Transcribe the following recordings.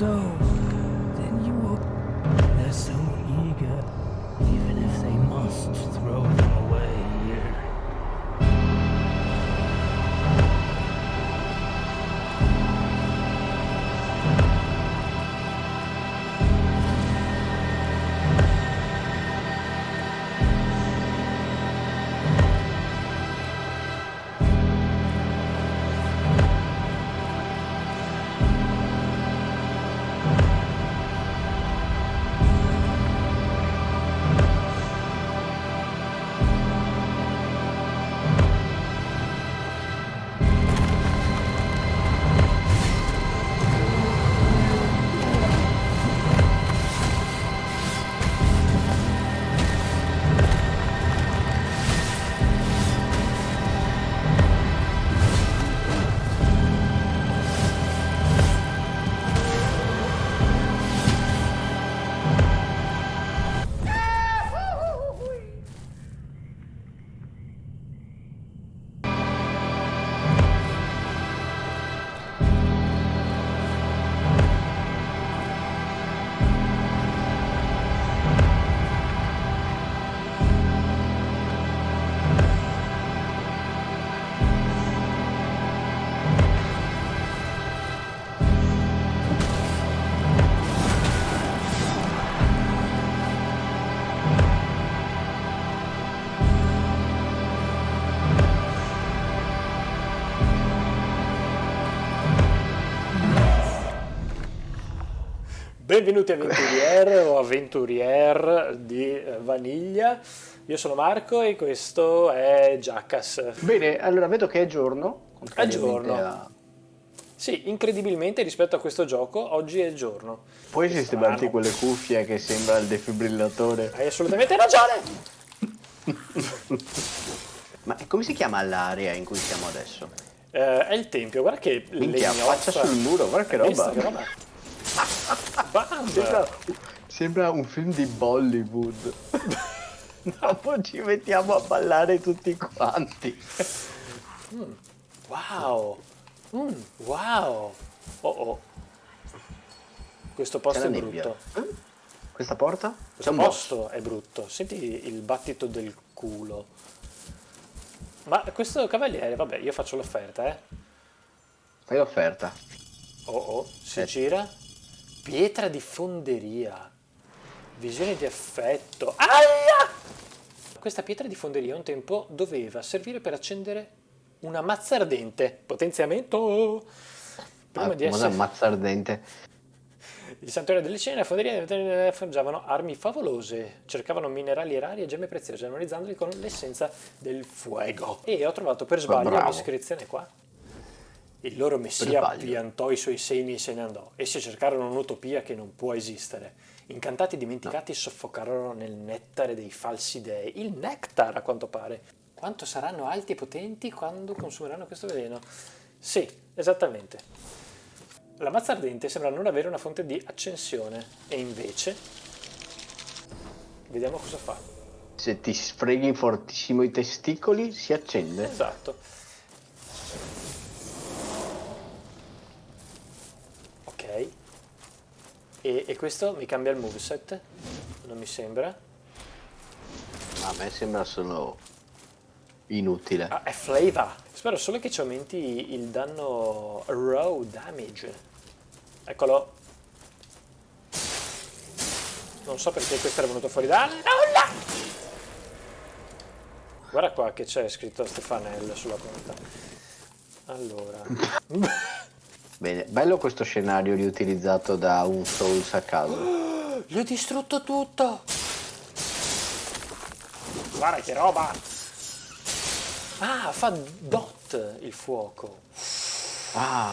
So, then you will. They're so eager, even if they must Benvenuti avventurier o avventurier di eh, Vaniglia. Io sono Marco e questo è Jackass. Bene, allora vedo che è giorno. È giorno. a- Sì, incredibilmente rispetto a questo gioco, oggi è giorno. Puoi sistemarti quelle cuffie che sembra il defibrillatore? Hai assolutamente ragione! Ma come si chiama l'area in cui siamo adesso? Eh, è il tempio, guarda che Minchia, legnozza. faccia sul muro, guarda che roba. che roba? Sembra, sembra un film di Bollywood. Dopo ci mettiamo a ballare tutti quanti. Wow! Mm, wow! Oh oh. Questo posto è brutto. Eh? Questa porta? Questo un boss. posto è brutto. Senti il battito del culo. Ma questo cavaliere, vabbè, io faccio l'offerta, eh. Fai l'offerta. Oh oh, si Eh. gira. Pietra di fonderia. Visione di effetto. Aia! Questa pietra di fonderia un tempo doveva servire per accendere una mazza ardente. Potenziamento! Prima Ah, di essere... ammazza ardente? Il santuario delle cene e la fonderia forgiavano armi favolose, cercavano minerali rari e gemme preziose, analizzandoli con l'essenza del fuego. E ho trovato per sbaglio bravo. un'iscrizione qua. Il loro messia piantò i suoi semi e se ne andò. Essi cercarono un'utopia che non può esistere. Incantati e dimenticati soffocarono nel nettare dei falsi dei. Il nectar, a quanto pare. Quanto saranno alti e potenti quando consumeranno questo veleno? Sì, esattamente. La mazza ardente sembra non avere una fonte di accensione e invece vediamo cosa fa. Se ti sfreghi fortissimo i testicoli, si accende. Esatto. Ok. E, e questo mi cambia il moveset? Non mi sembra. A me sembra solo inutile. Ah, è flavor. Spero solo che ci aumenti il danno raw damage. Eccolo. Non so perché questo era venuto fuori da nulla. Guarda qua che c'è scritto Stefanel sulla punta. Allora. Bene, bello questo scenario riutilizzato da un Souls a caso. Gli ho distrutto tutto. Guarda che roba. Ah, fa dot il fuoco. Ah,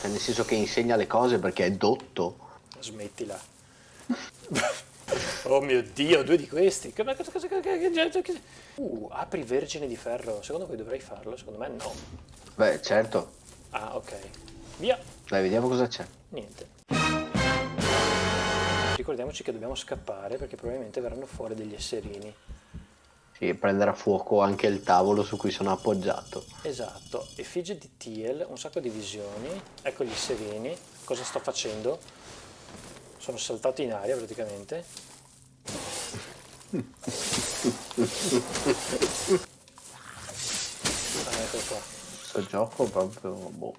cioè nel senso che insegna le cose perché è dotto. Smettila. oh mio dio, due di questi. Uh, apri vergine di ferro. Secondo voi dovrei farlo? Secondo me no. Beh, certo. Ah, ok. Via. Dai, vediamo cosa c'è. Niente. Ricordiamoci che dobbiamo scappare perché probabilmente verranno fuori degli esserini. Sì, prenderà fuoco anche il tavolo su cui sono appoggiato. Esatto, effigie di Tiel, un sacco di visioni, ecco gli sereni. cosa sto facendo. Sono saltato in aria praticamente. Ah, ecco qua. Questo gioco proprio... Boh.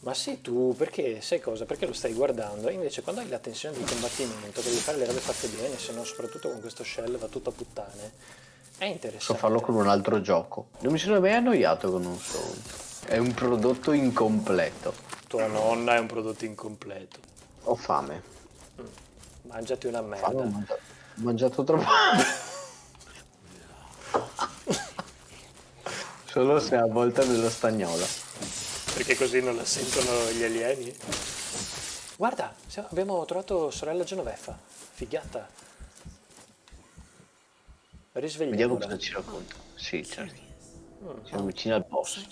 Ma sì, tu perché sai cosa? Perché lo stai guardando? E invece quando hai la tensione di combattimento, devi fare le robe fatte bene, se no soprattutto con questo shell va tutto a puttane. È interessante. So farlo con un altro gioco. Non mi sono mai annoiato con un Soul. È un prodotto incompleto. Tua nonna è un prodotto incompleto. Ho fame. Mangiati una merda. ho mangiato, ho mangiato troppo. Solo se a volte nello stagnola. Perché così non la sentono gli alieni? Guarda, siamo- abbiamo trovato sorella Genoveffa. Figata. Vediamo Risvegliamola. cosa ci racconta. Sì, certo. Mm. Siamo vicini al boss.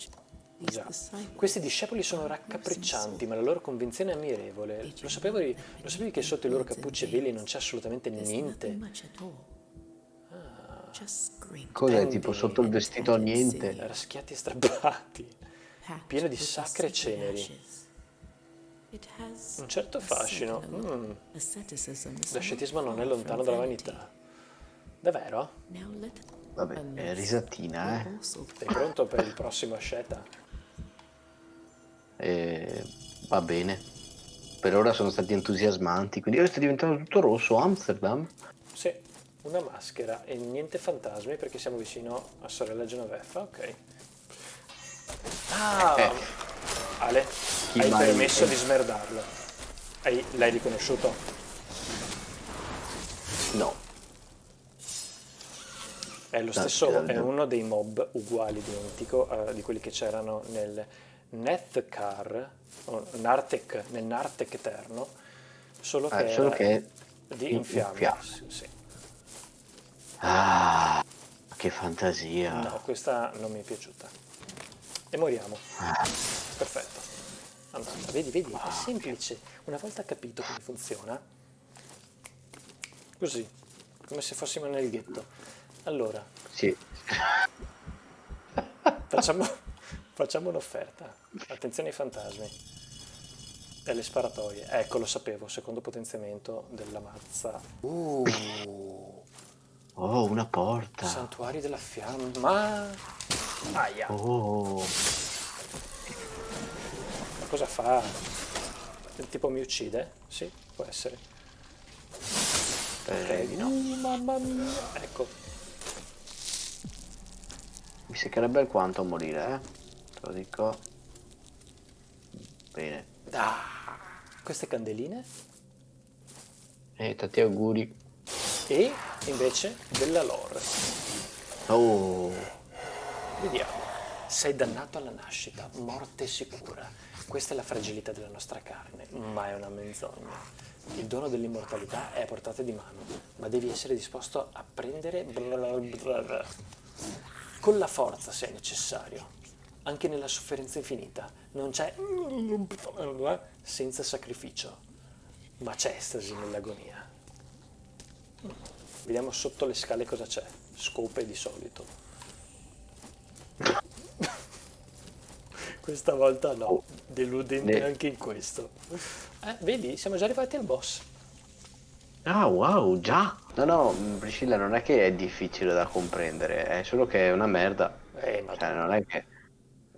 Già. Questi discepoli sono raccapriccianti, ma la loro convinzione è ammirevole. Lo sapevi, lo sapevi che sotto i loro cappucci e veli non c'è assolutamente niente? Cos'è? Tipo sotto il vestito a niente? Raschiati e strappati. pieno di sacre ceneri. Un certo fascino. Mm. L'ascetismo non è lontano dalla vanità. Davvero? Vabbè, è risatina, eh. Sei pronto per il prossimo asceta? E va bene. Per ora sono stati entusiasmanti, quindi ora sta diventando tutto rosso Amsterdam. Sì, una maschera e niente fantasmi perché siamo vicino a sorella Genoveffa, ok. Ah, Eh. Ale, Chi hai permesso di smerdarlo. Hai- l'hai riconosciuto? No. È lo stesso, è no. uno dei mob uguali, identico eh, di quelli che c'erano nel Nethkar, o Nartek, nel Nartek Eterno, solo che, Eh, solo che di in- infiamme. in fiamme. Sì, sì. Ah, che fantasia. No, questa non mi è piaciuta. E moriamo. Ah, Perfetto. Andata, vedi, vedi, è semplice. Una volta capito come funziona, così, come se fossimo nel ghetto. Allora, sì. facciamo, facciamo un'offerta. Attenzione ai fantasmi. E alle sparatorie. Ecco, lo sapevo, secondo potenziamento della mazza. Uh, Oh, una porta. santuari della fiamma. Aia. Oh. Ma cosa fa? Il tipo mi uccide? Sì, può essere. Speri di no. Uh, mamma mia. Ecco, Mi seccherebbe alquanto a morire, eh. Te lo dico. Bene. Ah, queste candeline. E tanti auguri. E invece della lore. Oh. Vediamo. Sei dannato alla nascita, morte sicura. Questa è la fragilità della nostra carne, ma è una menzogna. Il dono dell'immortalità è a portata di mano, ma devi essere disposto a prendere blablabla. con la forza se è necessario. Anche nella sofferenza infinita non c'è senza sacrificio, ma c'è estasi nell'agonia. Vediamo sotto le scale cosa c'è. Scope di solito. Questa volta no, deludente Ne- anche in questo. Eh, vedi, siamo già arrivati al boss. Ah, wow, già. No, no, Priscilla, non è che è difficile da comprendere, è solo che è una merda. Eh, ma, Cioè, non è che...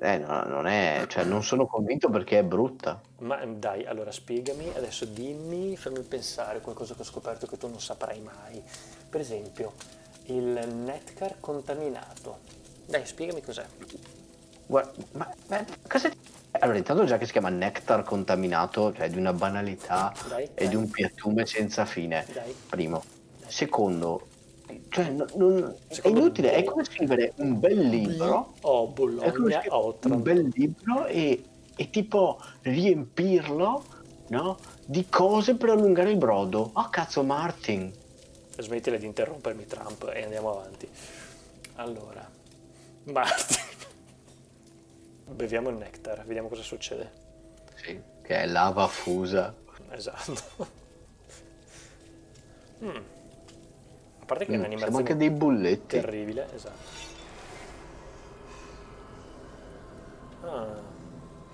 Eh, no, non è... Cioè, non sono convinto perché è brutta. ma dai, allora spiegami, adesso dimmi, fammi pensare qualcosa che ho scoperto che tu non saprai mai. Per esempio, il netcar contaminato. Dai, spiegami cos'è. Guarda, ma, ma cosa... Allora, intanto già che si chiama nectar contaminato, cioè di una banalità Dai, e dai. di un piattume senza fine. Dai. Primo. Secondo, cioè, non- è inutile, è come scrivere un bel libro. Oh, È come Bologna, scrivere un bel libro e, e tipo riempirlo, no? Di cose per allungare il brodo. Oh cazzo, Martin. Smettila di interrompermi Trump e andiamo avanti. Allora, Martin. Beviamo il nectar, vediamo cosa succede. Sì, che è lava fusa. Esatto. Mm. A parte che è Mm, un'animazione siamo anche dei bulletti. terribile, esatto. Ah,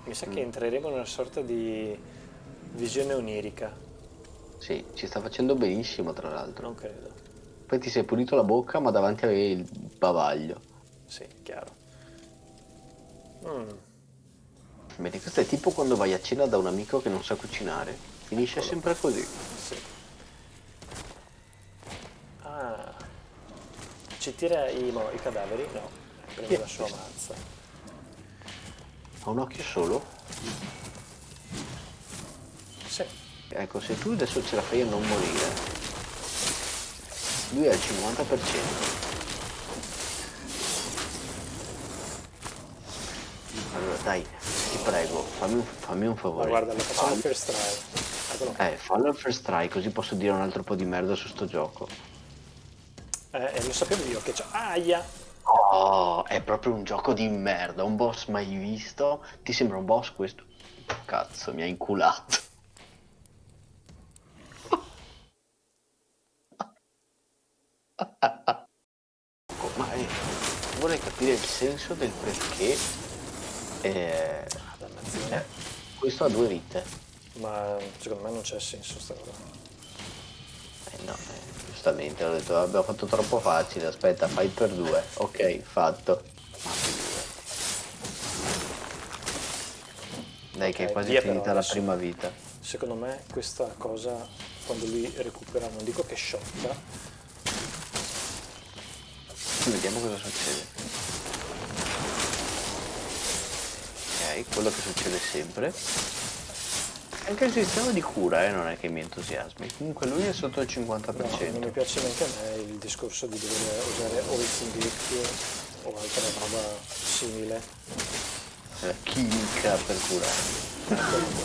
mi sa che entreremo in una sorta di Visione onirica. Sì, ci sta facendo benissimo tra l'altro. Non credo. Poi ti sei pulito la bocca ma davanti avevi il bavaglio. Sì, chiaro. Mm. Questo è tipo quando vai a cena da un amico che non sa cucinare. Finisce sempre così. Sì. Ah. Ci tira i, mo- i cadaveri? No. Prende la sua mazza. Ha un occhio solo? Sì. Ecco, se tu adesso ce la fai a non morire, lui ha il 50%. Allora dai, ti prego, fammi un, fammi un Ma favore. guarda, lo facciamo per strada. Eccolo. Eh, fallo al first try, così posso dire un altro po' di merda su sto gioco. Eh, lo sapevo io che c'è. Aia! Oh, è proprio un gioco di merda, un boss mai visto. Ti sembra un boss questo? Cazzo, mi ha inculato. Ma eh, vorrei capire il senso del perché eh, eh, questo ha due vite. Ma secondo me non c'è senso sta cosa. Eh no, eh, giustamente ho detto abbiamo fatto troppo facile, aspetta, fai per due. Ok, fatto. Dai che è Ok, quasi finita la prima vita. Secondo me questa cosa, quando lui recupera, non dico che sciocca, Vediamo cosa succede. Ok, quello che succede sempre. Anche il sistema di cura eh, non è che mi entusiasmi. Comunque lui è sotto il 50%. no, non mi piace neanche a me il discorso di dover usare o il Singhick o altra roba simile. La chimica per curare.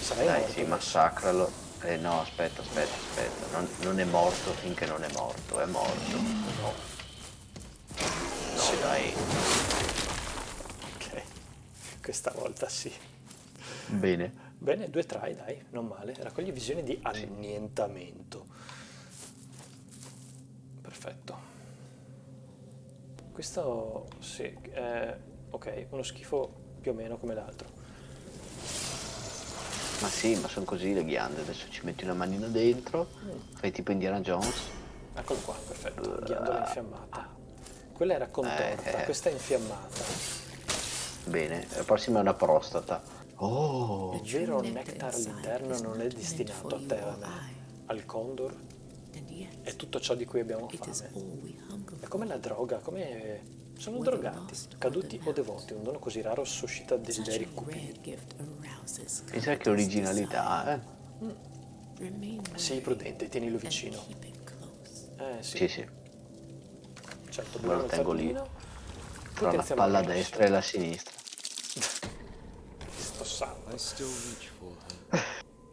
Sarai Dai, morto sì, massacralo. Eh no, aspetta, aspetta, aspetta. Non, non è morto finché non è morto, è morto. No. No, dai. Ok, questa volta sì. Bene. Bene, due try, dai, non male. Raccogli visioni di annientamento. Perfetto. Questo, sì, è, ok, uno schifo più o meno come l'altro. Ma sì, ma sono così le ghiande. Adesso ci metti una manina dentro, fai tipo Indiana Jones. Eccolo qua, perfetto, ghiandola infiammata. Quella era contorta, Eh. questa è infiammata. Bene, la prossima è una prostata. Oh, Il vero nectar all'interno non è destinato a te, a me, al condor, è tutto ciò di cui abbiamo fame. È come la droga, come... Sono drogati, caduti o devoti, un dono così raro suscita desideri cupi. pensa che originalità, eh? Sii prudente, tienilo vicino. Eh sì, Sì, sì. certo, lo buono tengo lì. Tra la palla destra e la sinistra. Sto sangue. I still reach for her.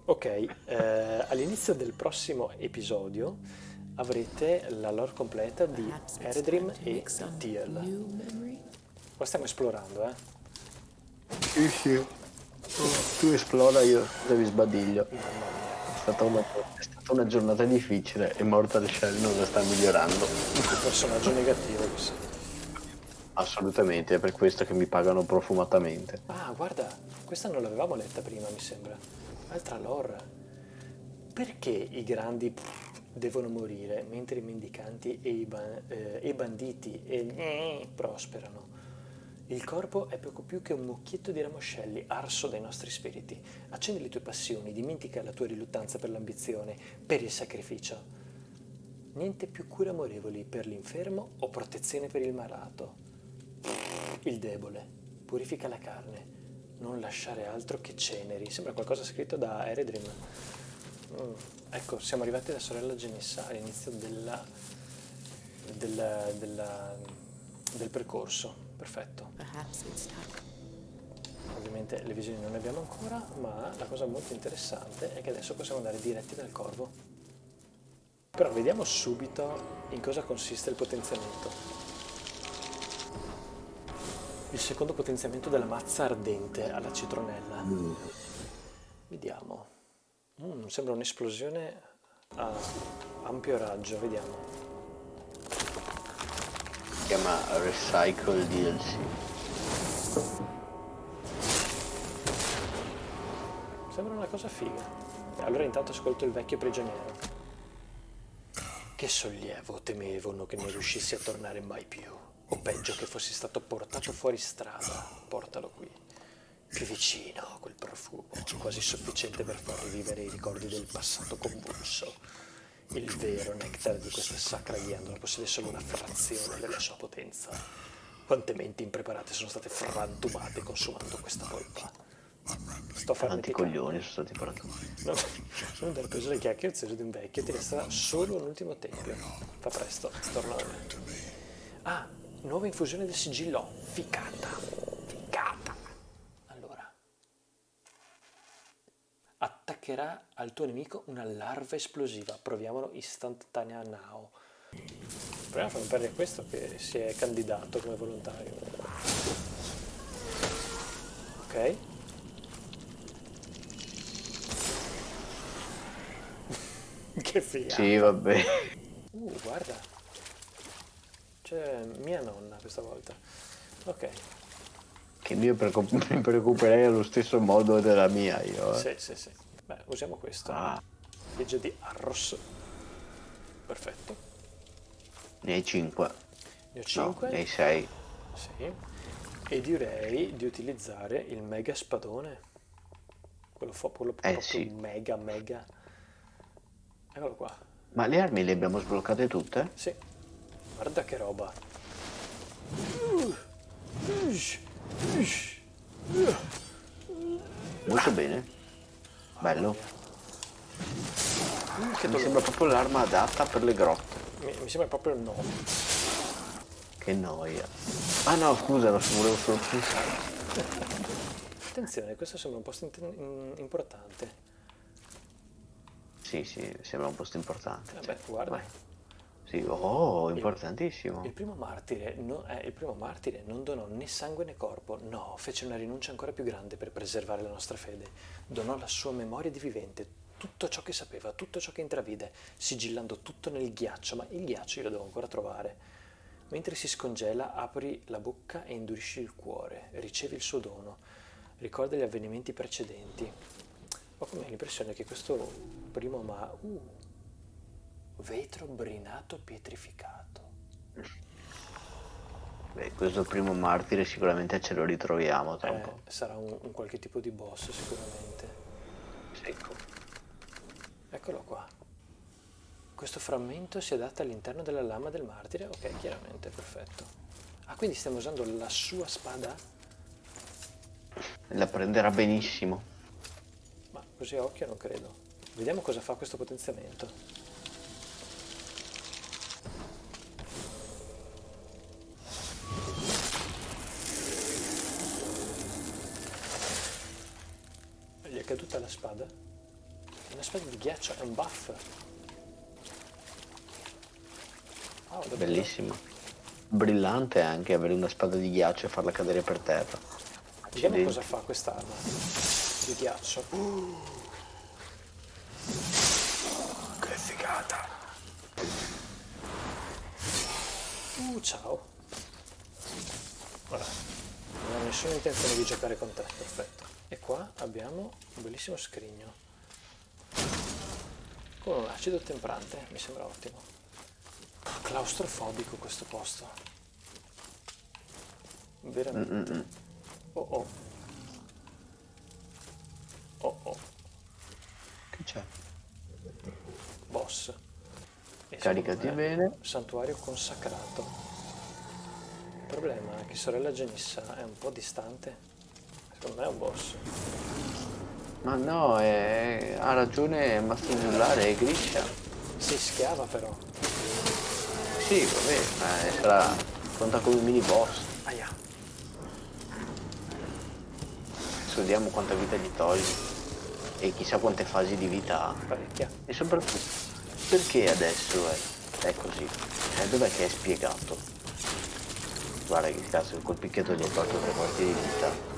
Ok, eh, all'inizio del prossimo episodio avrete la lore completa di Eredrim e Tiel. Qua stiamo esplorando, eh. Sì, sì. Tu esplora, io devi sbadiglio. Mamma mia, È stata una, è stata una giornata difficile e Mortal Shell non la sta migliorando. un personaggio negativo questo. Assolutamente, è per questo che mi pagano profumatamente. Ah, guarda, questa non l'avevamo letta prima, mi sembra. Altra lore. Perché i grandi devono morire mentre i mendicanti e i, ba- eh, i banditi e gli prosperano? Il corpo è poco più che un mucchietto di ramoscelli arso dai nostri spiriti. Accendi le tue passioni, dimentica la tua riluttanza per l'ambizione, per il sacrificio. Niente più cure amorevoli per l'infermo o protezione per il malato. Il debole, purifica la carne, non lasciare altro che ceneri. Sembra qualcosa scritto da Eredrim. Mm, Ecco, siamo arrivati alla sorella Genissa all'inizio della, della- della- del percorso. Perfetto. Ovviamente le visioni non ne abbiamo ancora, ma la cosa molto interessante è che adesso possiamo andare diretti dal corvo. Però vediamo subito in cosa consiste il potenziamento. Il secondo potenziamento della mazza ardente alla citronella. Vediamo. Mm, sembra un'esplosione a ampio raggio, vediamo. Si chiama Recycle DLC. Sembra una cosa figa. Allora intanto ascolto il vecchio prigioniero. Che sollievo temevo che non riuscissi a tornare mai più. O peggio che fossi stato portato fuori strada. Portalo qui. Più vicino a quel profumo, quasi sufficiente per far rivivere i ricordi del passato convulso. Il vero nectar di questa sacra ghiandola possiede solo una frazione della sua potenza. Quante menti impreparate sono state frantumate consumando questa polpa. Sto Quanti farneticando. coglioni sono stati portati. No, sono andato preso le chiacchiere di un vecchio, ti resterà solo un ultimo tempio. Fa presto, torna da me. Ah, nuova infusione del sigillo. Ficata. Ficata. Allora. Attaccherà al tuo nemico una larva esplosiva. Proviamolo istantanea now. Proviamo a far perdere questo che si è candidato come volontario. Ok. che figa. Sì, vabbè. Uh, guarda. C'è mia nonna questa volta. Ok, Che io mi preoccuperei allo stesso modo della mia io. eh. sì, sì, sì. Beh, usiamo questo. Ah, Legge di Arros. Perfetto. ne hai 5. Ne ho No, 5. ne hai 6. Sì. E direi di utilizzare il mega spadone. Quello, fo- quello Eh, proprio sì. mega, mega. Eccolo qua. Ma le armi le abbiamo sbloccate tutte? Sì. Guarda che roba. Molto bene. Bello. Che Mi sembra proprio l'arma adatta per le grotte. Mi, mi sembra proprio no. Che noia. Ah no, scusa, lo volevo solo pensare. Attenzione, questo sembra un posto importante. Sì, sì, sembra un posto importante. Vabbè, cioè, guarda. vai. Sì, oh, importantissimo. Il primo, martire no- eh, il primo martire non donò né sangue né corpo, no, fece una rinuncia ancora più grande per preservare la nostra fede. Donò la sua memoria di vivente, tutto ciò che sapeva, tutto ciò che intravide, sigillando tutto nel ghiaccio, ma il ghiaccio io lo devo ancora trovare. Mentre si scongela, apri la bocca e indurisci il cuore, ricevi il suo dono, ricorda gli avvenimenti precedenti. Ho come l'impressione che questo primo ma... Uh, vetro brinato pietrificato. Beh, questo primo martire sicuramente ce lo ritroviamo tra un Eh, po'. sarà un, un qualche tipo di boss sicuramente. Secco. Eccolo qua. Questo frammento si adatta all'interno della lama del martire? Ok, chiaramente, perfetto. Ah, quindi stiamo usando la sua spada? La prenderà benissimo. Ma così a occhio non credo. Vediamo cosa fa questo potenziamento. Gli è caduta la spada? È una spada di ghiaccio, è un buff. Wow, davvero? Bellissimo. Brillante anche avere una spada di ghiaccio e farla cadere per terra. Vediamo cosa fa quest'arma di ghiaccio. che figata! Uh, ciao. Ora, non ho nessuna intenzione di giocare con te, perfetto. E qua abbiamo un bellissimo scrigno. Con un acido temprante, mi sembra ottimo. Claustrofobico questo posto. Veramente. Mm-mm. Oh oh. Oh oh. Che c'è? Boss. E Caricati bene. Santuario consacrato. Il problema è che sorella Genissa è un po' distante. Secondo me è un boss. Ma no, è- ha ragione Mastro Giullare, è Griscia. Si schiava però. Sì, vabbè, ma sarà conta come mini boss. Aia. Adesso vediamo quanta vita gli togli. E chissà quante fasi di vita ha. Parecchia. E soprattutto, perché adesso è, è così? Cioè, dov'è che è spiegato? Guarda che cazzo, col picchietto gli hai tolto tre quarti di vita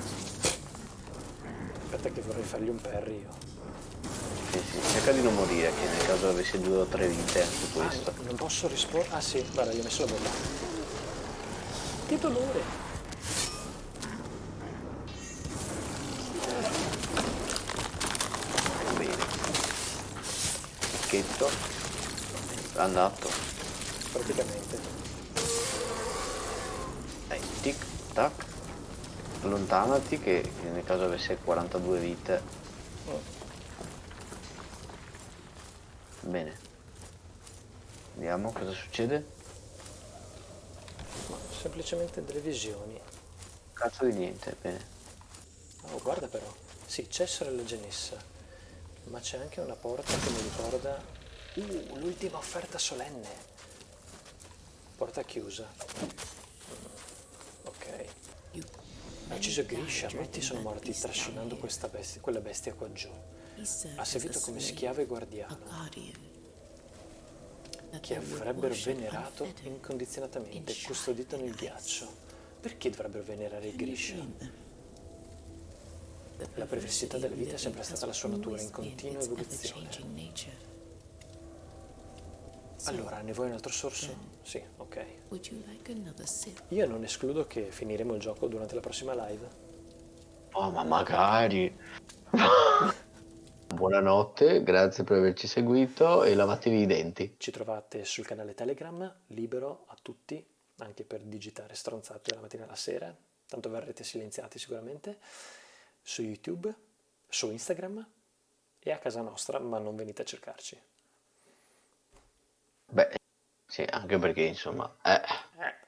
aspetta che vorrei fargli un parry io. Cerca di non morire, che nel caso avessi due o tre vite su ah, questo. Ah, non posso rispondere? Ah sì, guarda, gli ho messo la bomba. Che dolore! Bene. pacchetto andato praticamente eh, dai tic tac Allontanati che nel caso avesse 42 vite. Bene. Vediamo cosa succede. Ma semplicemente delle visioni. Cazzo di niente, bene. Oh, guarda però. Sì, c'è sorella Genessa. Ma c'è anche una porta che mi ricorda... Uh, l'ultima offerta solenne. Porta chiusa. Ha ucciso Grisha, molti sono morti trascinando bestia, quella bestia qua giù. Ha servito come schiavo e guardiano, che avrebbero venerato incondizionatamente, custodito nel ghiaccio. Perché dovrebbero venerare Grisha? La perversità della vita è sempre stata la sua natura in continua evoluzione. Allora, ne vuoi un altro sorso? Sì, ok. Io non escludo che finiremo il gioco durante la prossima live. Oh, ma magari. Buonanotte, grazie per averci seguito e lavatevi i denti. Ci trovate sul canale Telegram, libero a tutti, anche per digitare stronzate la mattina e la sera, tanto verrete silenziati sicuramente, su YouTube, su Instagram e a casa nostra, ma non venite a cercarci. Beh, sì, anche perché insomma, eh, Eh,